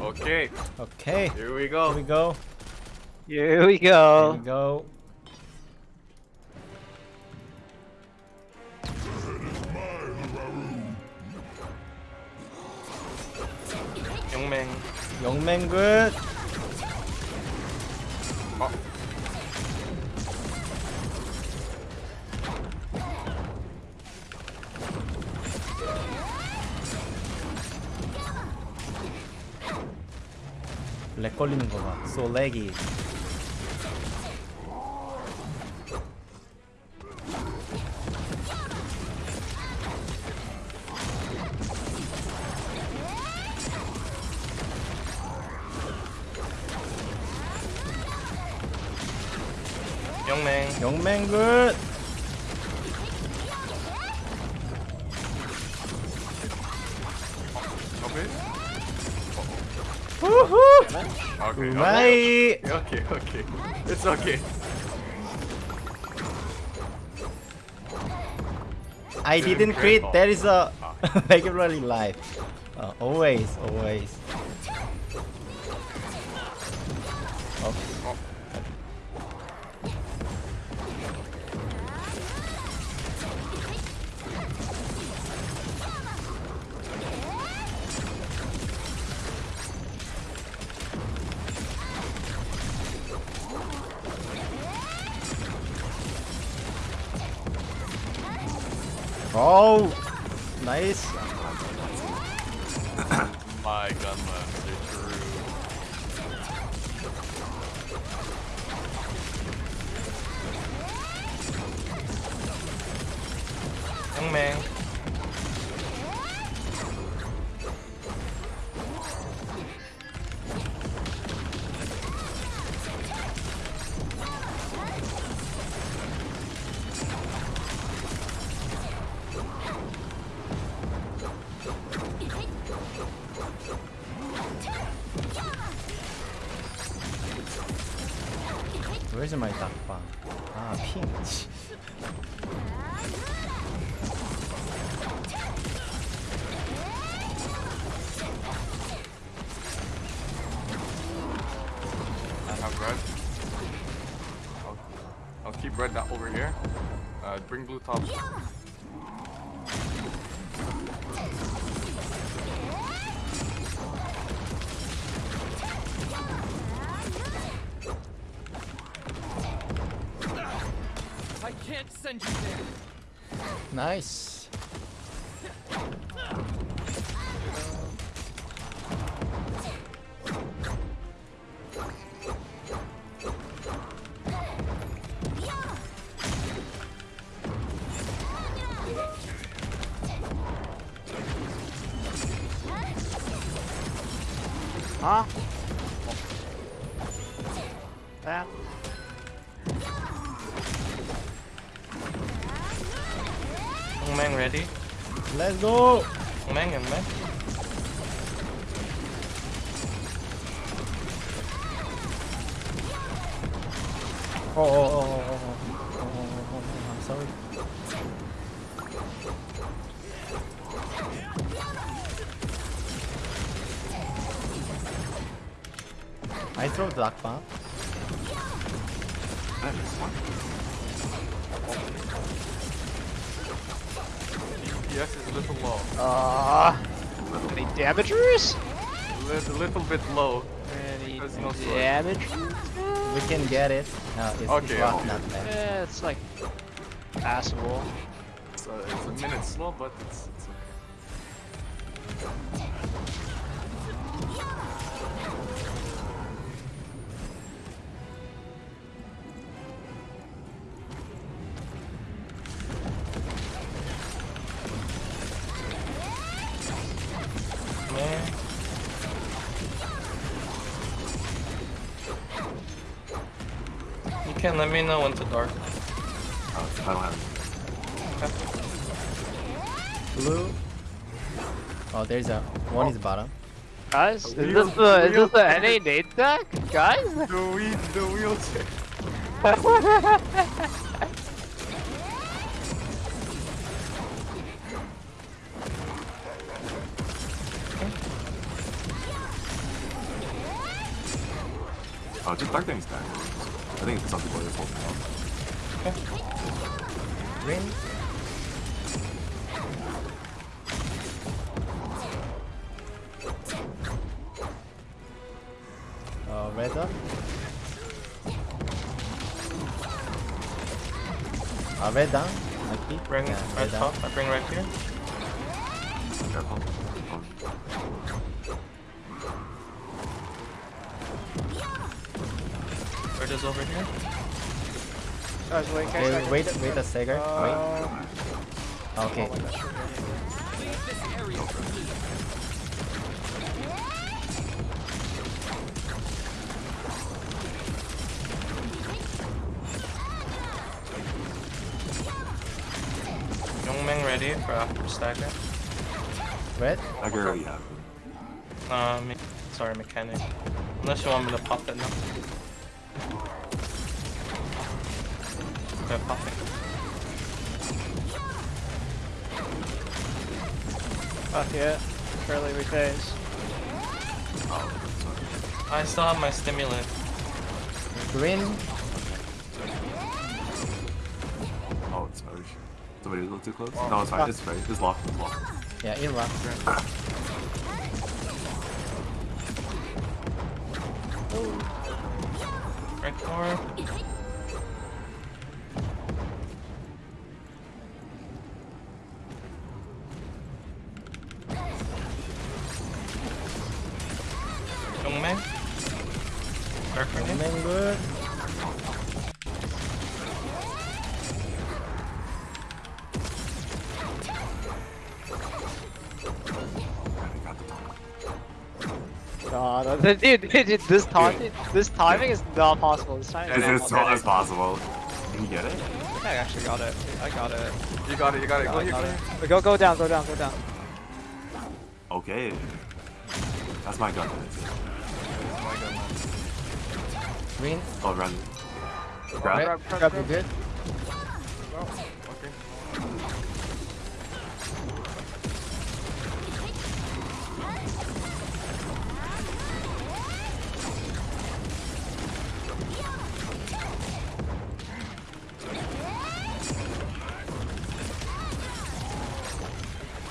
Okay, Okay. here we Here go. we go. Here we Here go. we go. 용맹. 영맹 굿. 어. 렉 걸리는 거 봐. So laggy. 용맹. 영맹 굿. okay, right. Okay, okay, okay. It's okay. I didn't crit. There is a ah. regularly life. Uh, always, always. Oh! Nice. My gunman, they're true. Young man. Down over here. Uh, bring blue top. That. That. Ready? Let's go! Mang and Mang. Oh, oh, oh. oh. I throw the bomb. DPS is a little low. Uh, any damagers? A little bit low. Any no damage? We can get it. No, it's, Okay, it's not, okay. not bad. Eh, it's like passable. It's a, it's a minute slow, but it's, it's okay. Me know when to dark. Blue. Oh, there's a one is bottom. Guys, is Wheel- this the is this the NA nade deck? Guys? The wheel, the wheelchair. Oh, just dark things back. I think some people are just holding out. Green. Uh, red up. Uh, red down. Might be. Bring yeah, red top. I bring red here. Guys, wait, guys, Okay, second. wait, wait a second. Uh, wait. Okay. oh my gosh, we're Leave this area for me. Youngmeng ready for after stagger. Red. I can already have it. Uh, me sorry, mechanic. Unless you want me to pop it now. Okay, pop it. Fuck yeah. Early rephase. Oh, sorry. I still have my stimulant. Green. Oh, it's Irish. Somebody was a little too close? Oh, no, it's fine. It's fine. It's locked. It's locked. Yeah, in rock. Red core. dude, dude, dude, this timing, this timing is not possible. This timing is As, not as possible. tall as possible. Can you get it? I actually got it. I got it. You got it, you got it. I Go here, got go it. Go, go down, go down, go down. Okay. That's my gun. My goodness. Green. Oh, run. Red. Grab. Grab. You good? Okay.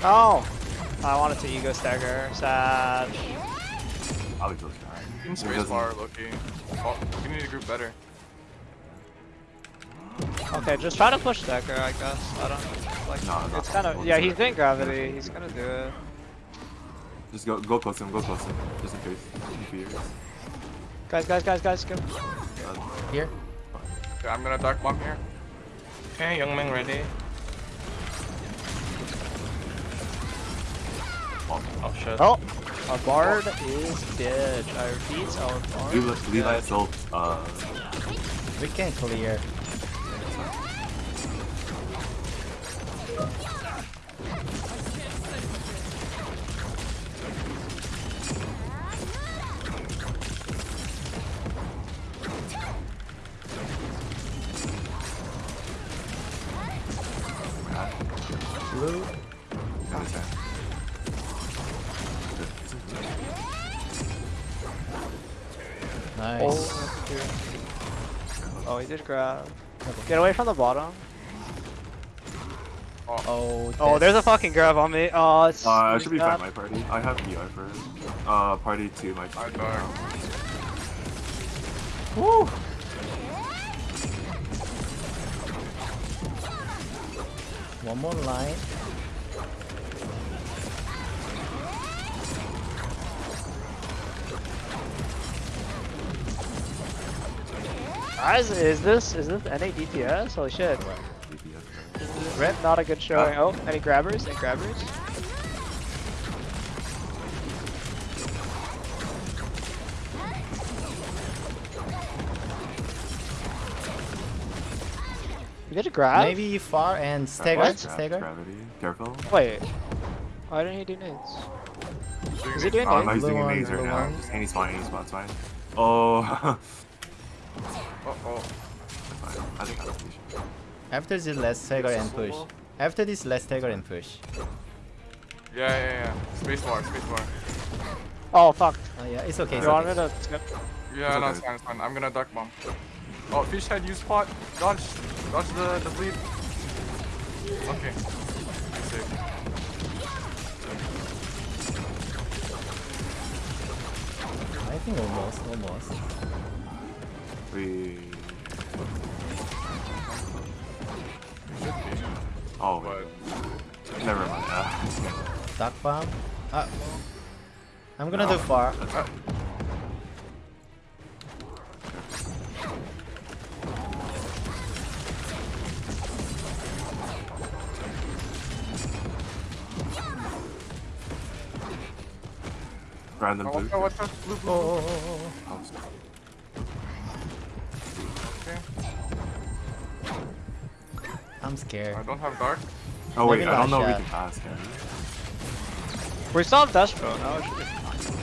Oh! I wanted to ego stagger. Sad. I'll be close. In space bar, Loki. Oh, you need to group better. Okay, just try to push stagger, I guess. I don't like. No, no, it's kind of yeah. He's doing gravity. He's gonna do it. Just go go close him, go close him. Just in case. In. Guys, guys, guys, guys, go. Uh, Here. Okay, I'm gonna dark bomb here. Okay, Young Ming ready. Oh. Shit. Oh, our bard is dead. I repeat, our bard. Levi, is Levi dead. uh, We can clear. Oh, grab. Get away from the bottom. Oh. Oh, there's a fucking grab on me. Oh, it's. Uh, I should be fine, my party. I have PR for uh, party 2, my I dark. Woo. One more line. Guys, is this is this NA DPS? Holy shit. DPS. Red. Not a good showing. Ah. Oh, any grabbers? Any grabbers? You did a grab? Maybe far and stagger. What? Stagger. Gravity. Careful. Wait. Why didn't he do nades? Is he doing nades? Oh, no, nades? he's Blue doing one, maze right now. one. Just any spot, any spot, it's fine. Oh, Uh oh. fine. I think that's patient. After this, let's stagger and push. After this, let's stagger and push. Yeah, yeah, yeah. Space bar, space bar. Oh fuck. Oh yeah, it's okay. It's You want me okay. to skip? Yeah, no, okay. it's fine, it's fine. I'm gonna duck bomb. Oh, fish head, use spot. Dodge. Dodge the, the bleed. Okay. Safe. I think almost, almost. We. Should be. Oh, But never mind. Uh, Duck bomb. Uh, I'm gonna do far. that's. Random Oh, blue. watch out, watch out. Blue, blue, Oh, oh, oh, oh, Oh, sorry. Okay. oh. I'm scared. I don't have dark. Oh wait, Maybe I don't know if we last can pass can we? We still have Destro now. it should be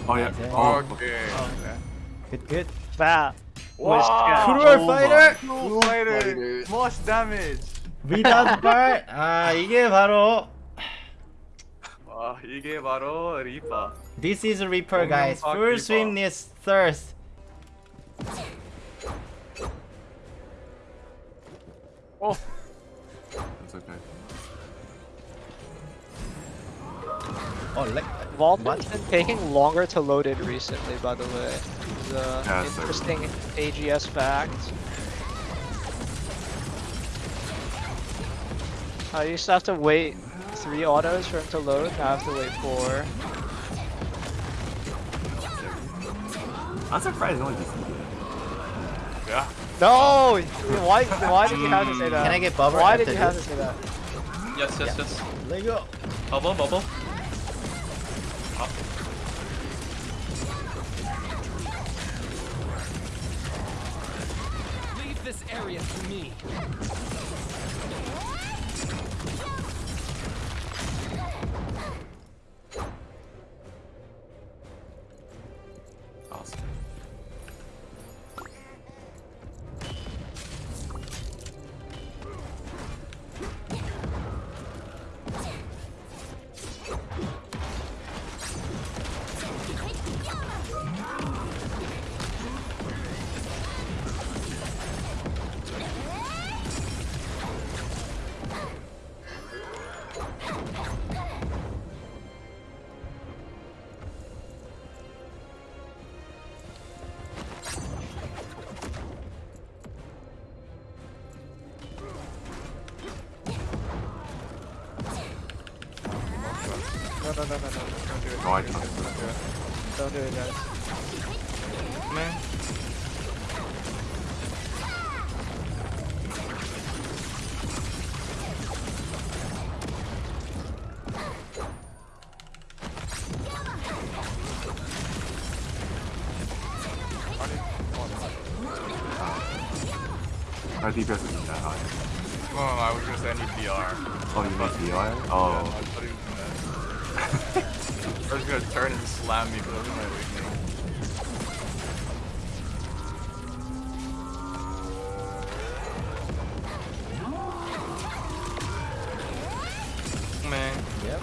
Oh yeah. Yeah. Oh, Okay. Okay. Good, good. Fat. Wow. Cruel Oh fighter. Blue fighter. Most damage. Without bar. 아 이게 바로 와, 이게 바로 리파. This is Reaper, guys. 공룡 Full Reaper. swim needs thirst. Oh, That's okay. Oh, like Vaultman's been taking longer to load in recently, by the way. It's uh, Yeah, so- interesting AGS fact. I used to have to wait three autos for him to load, now I have to wait four. I'm surprised no one just yeah. No! Why, why did you have to say that? Can I get bubble Why did you have to say that? Yes, yes, yes. let go. Bubble, bubble. Leave this area to me. Awesome. No, no, no, no, don't do it. No, I can't. Don't do it, guys. Man. Our DPS isn't that high. No, no, I was I need VR. Oh, you need DI? Yeah, Oh. I was gonna turn and slam me, but that was my weakness. Man. Yep.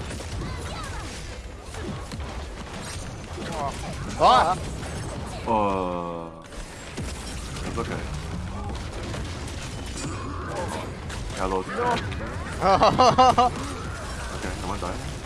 Ah! Oh. It's okay. Hello. Okay, someone died. That's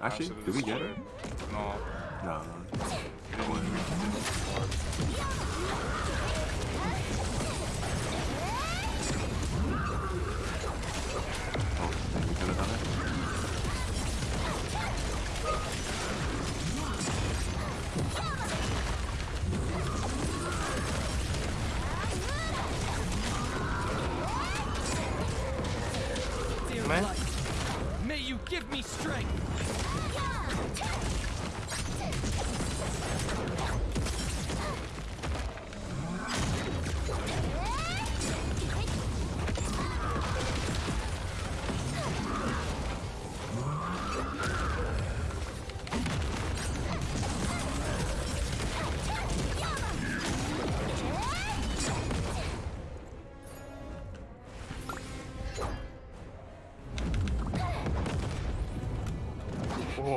Actually, did we get it? No. No. we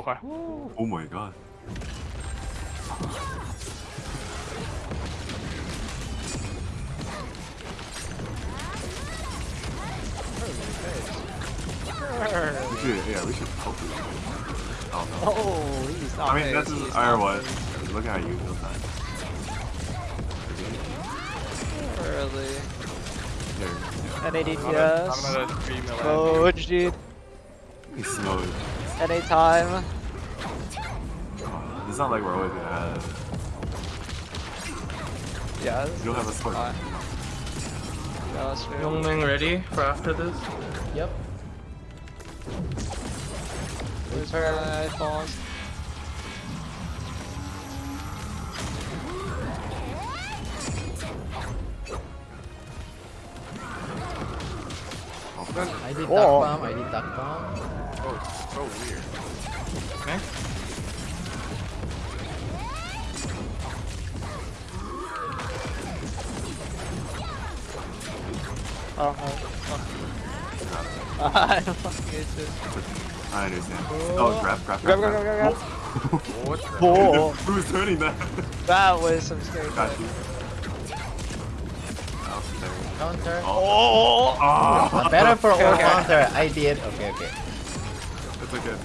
Boy. Oh my god. We should, yeah, we should poke it. Oh no. Oh, he's not I mean, phased, that's he's just, not or what? phased. Look at you this time. Early. Here, NA I'm at, DPS. I'm at a 3 mil. Dude. he's smooth. NA time. Oh, It's not like we're always gonna have. Yeah, You don't have a sword. fine. Yeah, that's true. Yongming ready for after this? Yep. Who's her falls? Oh. I did Oh. duck bomb. I did duck bomb. Oh, it's so weird. Oh, oh. I fucking hate this. I understand. Oh, grab, grab, Grab, grab, grab, grab, grab. What the Oh, Who's turning that? that was some scary Got shit. you. Counter. Oh. Oh! Oh. Better for all Okay. counter. I did. Okay, okay. It's okay.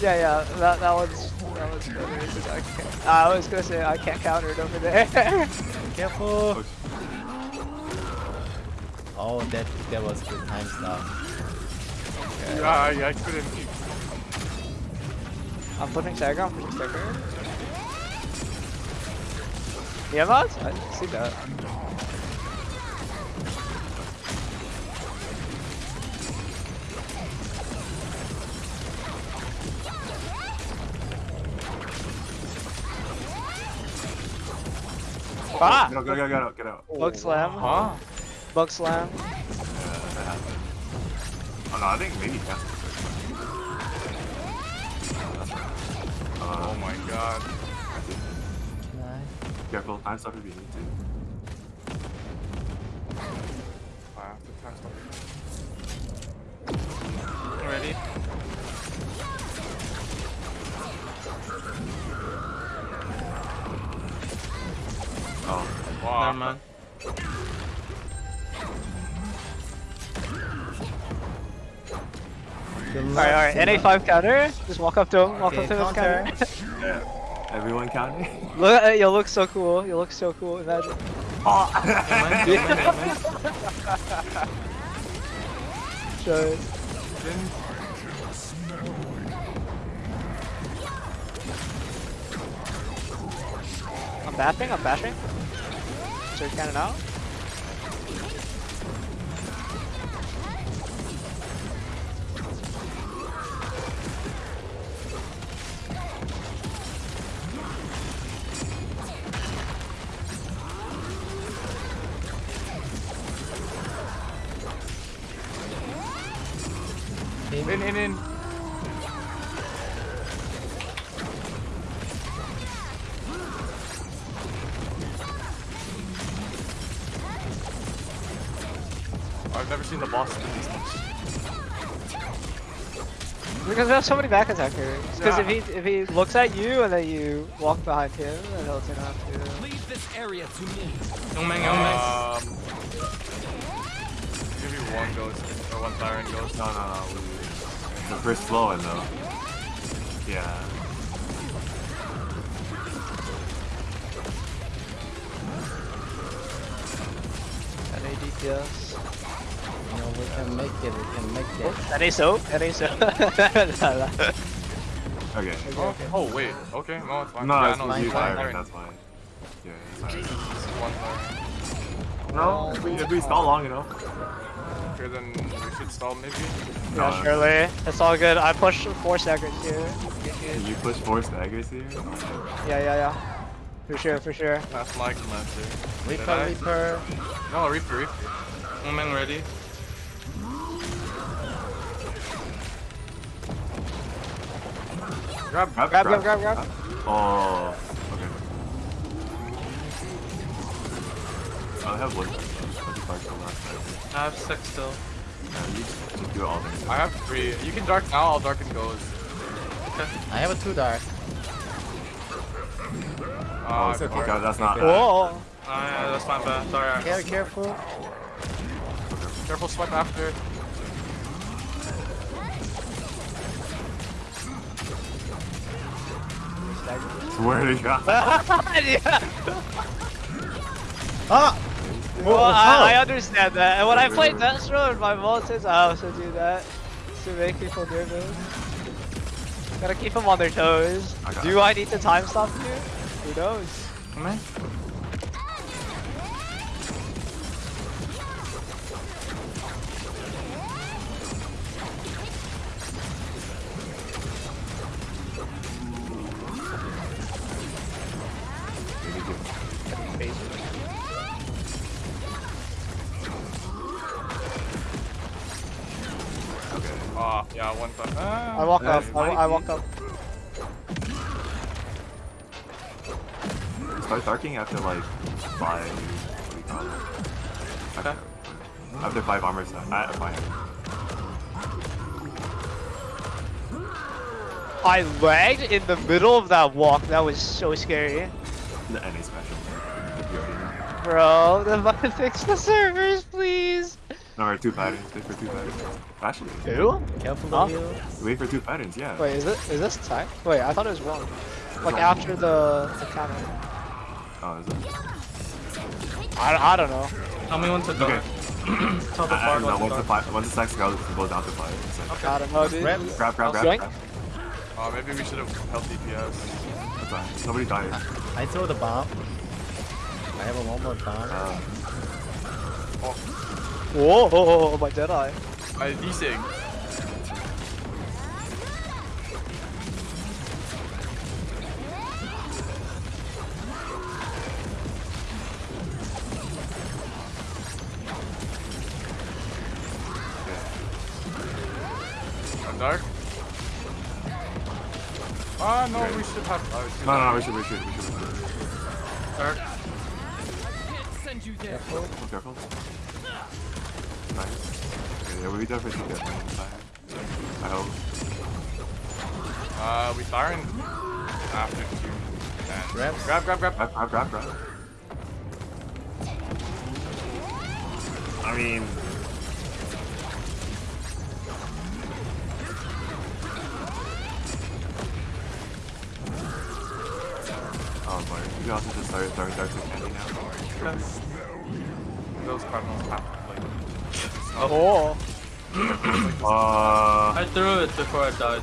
Yeah, yeah, that, that was, that was better. 'cause I, can't, I was gonna say, I can't counter it over there. Careful. Push. Oh, that that was good time stuff. Yeah, I, I couldn't. I'm putting stagger, I'm putting stagger. Yeah, mods? I didn't see that. Ah! Get out, get out, get out, get out. Bug slam. Huh? Bug slam. Yeah, that happened. Oh no, I think maybe that's Oh Uh, my god. Can I? careful, time stop if you need to. I have to test it. Ready? Oh, Wow. Never mind. Alright, alright, NA5 counter. Just walk up to him, walk Okay, up to him and counter. counter. yeah. Everyone counting? Look, uh, you'll look so cool. You look so cool. Imagine. Oh! It. I'm bashing, I'm bashing. Surge cannon out. Because we have so many back attackers. Because if he if he looks at you and then you walk behind him, then he'll turn off to. Leave this area to me. Yongming, Yongming. Um, give you one ghost or one siren ghost. No, no, no. The first flow in though. Yeah. NA DPS. No, we can make it. We can make it. Oh, NA so? NA so? Okay. Oh, oh wait. Okay, no, it's fine. No, yeah, it's no, no, fine, you fine, Siren, that's fine. Yeah, it's fine. This one siren. No, if we, if we stall long enough. Okay, then we should stall maybe. Yeah, surely. It's all good. I pushed four staggers here. Can you push four staggers here? Oh, yeah, yeah, yeah. For sure, for sure. That's my commander. Did Reaper, Reaper. No, Reaper, Reaper. Omen ready. Grab, Grab, Grab, grab, grab, grab. Oh, okay. Oh, I have one. I'll just dark the last time. I have six still. Yeah, you just, just do all then. I have three. You can dark now, I'll darken goes. I have a two dark. Oh, Uh, it's okay. God, that's not. Whoa! Oh yeah, that's my bad. Sorry. Care, careful. Careful swipe after. Swear to God. yeah. Ah! Well, Whoa, I, I understand that. And when I play Destro in my multis, I also do that to make people nervous. Gotta keep them on their toes. I got Do I need to time stop you? Who knows? Omen? I five. I lagged in the middle of that walk. That was so scary. The NA special. If you already know. Bro, then fix the servers, please. Alright, two patterns. Wait for two patterns. Actually, Who? Careful Huh? of you. wait for two patterns. Yeah. Wait, is it is this time? Wait, I thought it was one. Like after the the counter. Oh, is it? I, I don't know. Tell me when to go. Okay. Tell the I, I don't know. Once to the five, once the stacks go, it goes down to five. It's like, I don't know, dude. Grab. grab, grab, grab, Yoink. grab. Uh, maybe we should have held DPS. That's fine. Nobody died. I throw the bomb. I have a one more bomb. Uh, Whoa, my Jedi. I desig. I'm dark. Ah, no, we should have. Oh, it's too no, no, dark. we should, we should, we should, we should. Dark. Can't send you there. Be careful. Nice. Okay, yeah, we definitely should get one time. I hope. Uh, we Siren after two. And Grabs. Grab, grab, grab. Grab, grab, grab, grab. I mean, oh boy, you can also just start throwing darts at candy now. Those cardinals have to like. Oh. Uh, I threw it before I died.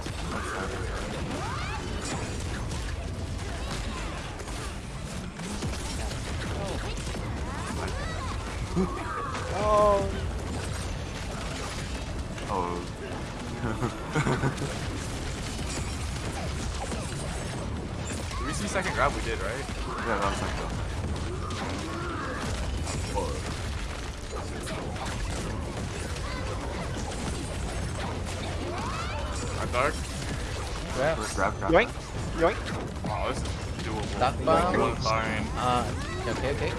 Oh. oh. second grab? We did, right? yeah, that was like I'm dark. Grab. grab, grab. Yoink. Yoink. Oh, this is doable. Dark Like, bomb. really Uh, okay, okay.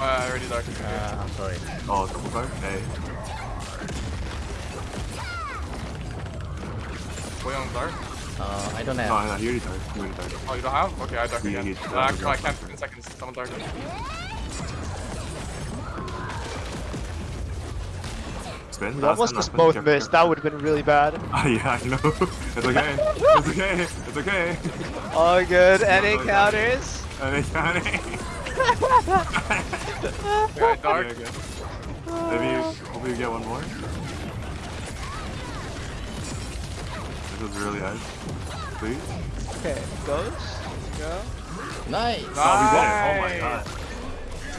Uh, already dark. Uh, I'm sorry. Oh, double guard? Hey. Way on dark. Uh, I don't No, have. no, you already died. You already died. Oh, you don't have? Okay, I dark Yeah, again. Uh, actually, no, I can't. In seconds. Someone dark. Spin? We No, almost spin, no, just both missed. careful. That would have been really bad. Ah, yeah, I know. It's okay. It's okay. It's okay. All good. Any no. counters? And they got. Yeah, dark. Okay, okay. Maybe, hopefully you get one more. was really nice. Please. Okay, goes, Go. Nice. nice. Oh, we won. Oh my god.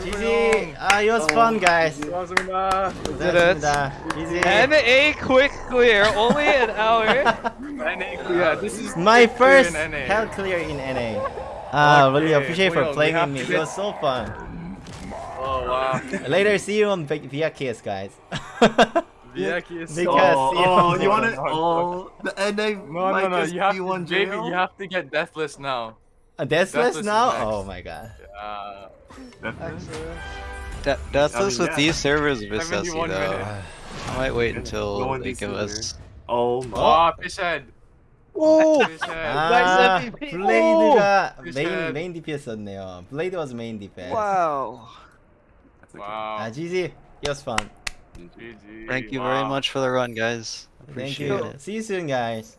GG! Uh, ah, it was oh. fun, guys. Did it. GG. And a quick clear, only an hour. NA clear. This is my first clear hell clear in NA. Uh, okay. Really oh, appreciate for playing with me. It was so fun. Oh wow. Later, see you on Vykas, guys. Vieki is so Because- Oh, yeah. oh, you want No, it? no, Oh, the NA No, no, no. You have to, one JV, jail. you have to get deathless now. A deathless Deathless is now? next. Oh my god. Uh, Definitely. De- Deathless I mean, with yeah. these servers is 71 though. minutes. I might wait No until one they needs give to us. Oh my. oh, fish head. Oh, Fish head. 아, MVP. 블레이드가 Fish 메인 head. 메인 DPS였네요. 블레이드 was main DPS. wow. That's okay. Wow. 아, GG. It was fun. GG. Thank you very much for the run, guys. Thank Appreciate you. it. See you soon, guys.